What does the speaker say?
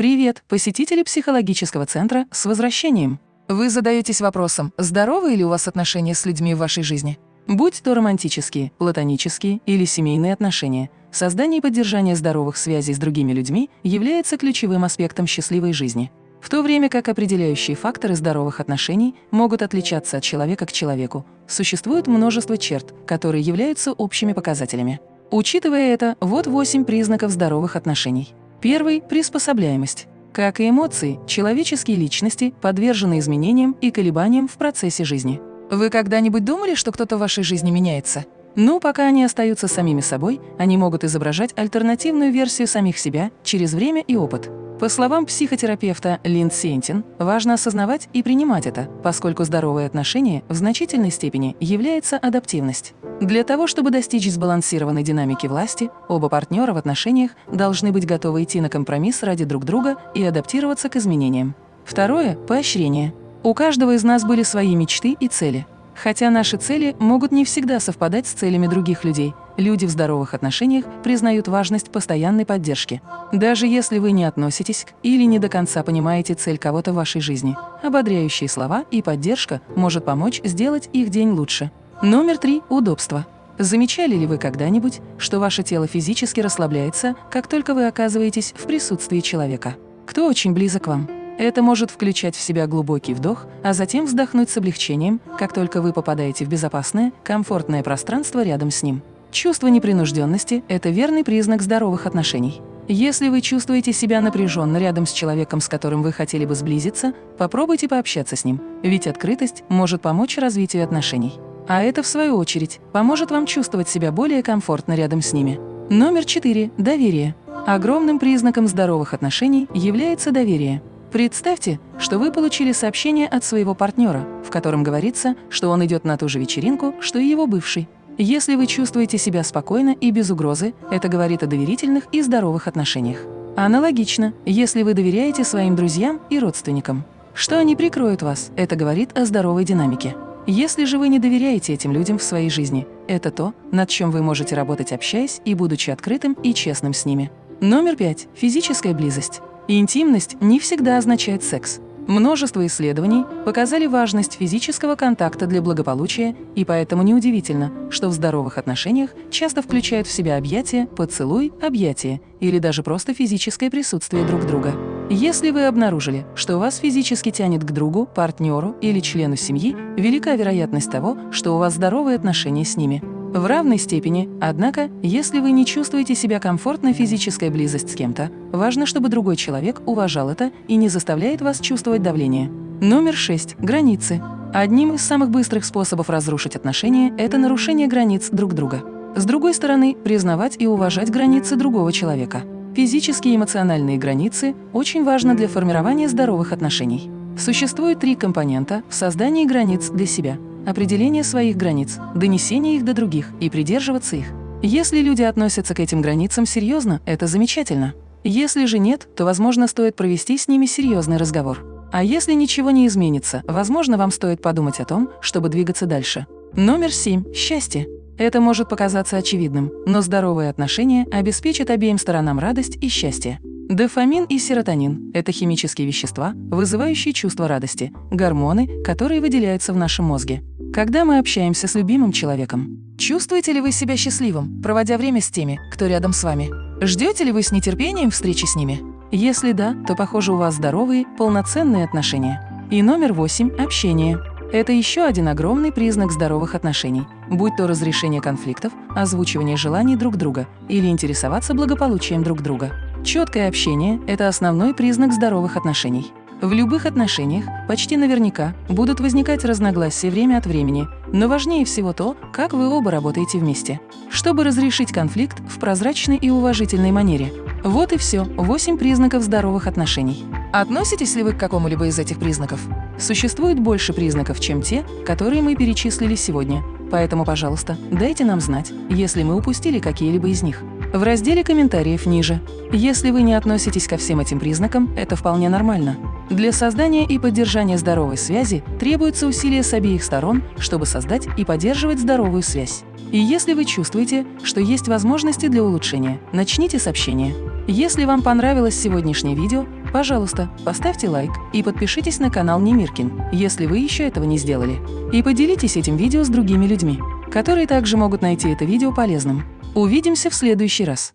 Привет, посетители психологического центра с возвращением! Вы задаетесь вопросом, здоровы ли у вас отношения с людьми в вашей жизни? Будь то романтические, платонические или семейные отношения, создание и поддержание здоровых связей с другими людьми является ключевым аспектом счастливой жизни. В то время как определяющие факторы здоровых отношений могут отличаться от человека к человеку, существует множество черт, которые являются общими показателями. Учитывая это, вот восемь признаков здоровых отношений. Первый – приспособляемость. Как и эмоции, человеческие личности подвержены изменениям и колебаниям в процессе жизни. Вы когда-нибудь думали, что кто-то в вашей жизни меняется? Ну, пока они остаются самими собой, они могут изображать альтернативную версию самих себя через время и опыт. По словам психотерапевта Линд Сентин, важно осознавать и принимать это, поскольку здоровые отношения в значительной степени является адаптивность. Для того, чтобы достичь сбалансированной динамики власти, оба партнера в отношениях должны быть готовы идти на компромисс ради друг друга и адаптироваться к изменениям. Второе – поощрение. У каждого из нас были свои мечты и цели. Хотя наши цели могут не всегда совпадать с целями других людей, люди в здоровых отношениях признают важность постоянной поддержки. Даже если вы не относитесь к или не до конца понимаете цель кого-то в вашей жизни, ободряющие слова и поддержка может помочь сделать их день лучше. Номер три – удобство. Замечали ли вы когда-нибудь, что ваше тело физически расслабляется, как только вы оказываетесь в присутствии человека? Кто очень близок к вам? Это может включать в себя глубокий вдох, а затем вздохнуть с облегчением, как только вы попадаете в безопасное, комфортное пространство рядом с ним. Чувство непринужденности – это верный признак здоровых отношений. Если вы чувствуете себя напряженно рядом с человеком, с которым вы хотели бы сблизиться, попробуйте пообщаться с ним, ведь открытость может помочь развитию отношений. А это, в свою очередь, поможет вам чувствовать себя более комфортно рядом с ними. Номер четыре – доверие. Огромным признаком здоровых отношений является доверие. Представьте, что вы получили сообщение от своего партнера, в котором говорится, что он идет на ту же вечеринку, что и его бывший. Если вы чувствуете себя спокойно и без угрозы, это говорит о доверительных и здоровых отношениях. Аналогично, если вы доверяете своим друзьям и родственникам. Что они прикроют вас, это говорит о здоровой динамике. Если же вы не доверяете этим людям в своей жизни, это то, над чем вы можете работать, общаясь и будучи открытым и честным с ними. Номер пять. Физическая близость. Интимность не всегда означает секс. Множество исследований показали важность физического контакта для благополучия, и поэтому неудивительно, что в здоровых отношениях часто включают в себя объятия, поцелуй, объятия или даже просто физическое присутствие друг друга. Если вы обнаружили, что вас физически тянет к другу, партнеру или члену семьи, велика вероятность того, что у вас здоровые отношения с ними. В равной степени, однако, если вы не чувствуете себя комфортно физическая близость с кем-то, важно, чтобы другой человек уважал это и не заставляет вас чувствовать давление. Номер 6. Границы. Одним из самых быстрых способов разрушить отношения – это нарушение границ друг друга. С другой стороны, признавать и уважать границы другого человека. Физические и эмоциональные границы очень важны для формирования здоровых отношений. Существует три компонента в создании границ для себя – определение своих границ, донесение их до других и придерживаться их. Если люди относятся к этим границам серьезно, это замечательно. Если же нет, то, возможно, стоит провести с ними серьезный разговор. А если ничего не изменится, возможно, вам стоит подумать о том, чтобы двигаться дальше. Номер семь. Счастье. Это может показаться очевидным, но здоровые отношения обеспечат обеим сторонам радость и счастье. Дофамин и серотонин – это химические вещества, вызывающие чувство радости, гормоны, которые выделяются в нашем мозге. Когда мы общаемся с любимым человеком, чувствуете ли вы себя счастливым, проводя время с теми, кто рядом с вами? Ждете ли вы с нетерпением встречи с ними? Если да, то, похоже, у вас здоровые, полноценные отношения. И номер восемь – общение. Это еще один огромный признак здоровых отношений, будь то разрешение конфликтов, озвучивание желаний друг друга или интересоваться благополучием друг друга. Четкое общение – это основной признак здоровых отношений. В любых отношениях почти наверняка будут возникать разногласия время от времени, но важнее всего то, как вы оба работаете вместе. Чтобы разрешить конфликт в прозрачной и уважительной манере. Вот и все, 8 признаков здоровых отношений. Относитесь ли вы к какому-либо из этих признаков? Существует больше признаков, чем те, которые мы перечислили сегодня. Поэтому, пожалуйста, дайте нам знать, если мы упустили какие-либо из них в разделе комментариев ниже. Если вы не относитесь ко всем этим признакам, это вполне нормально. Для создания и поддержания здоровой связи требуются усилия с обеих сторон, чтобы создать и поддерживать здоровую связь. И если вы чувствуете, что есть возможности для улучшения, начните с общения. Если вам понравилось сегодняшнее видео, пожалуйста, поставьте лайк и подпишитесь на канал Немиркин, если вы еще этого не сделали. И поделитесь этим видео с другими людьми, которые также могут найти это видео полезным. Увидимся в следующий раз.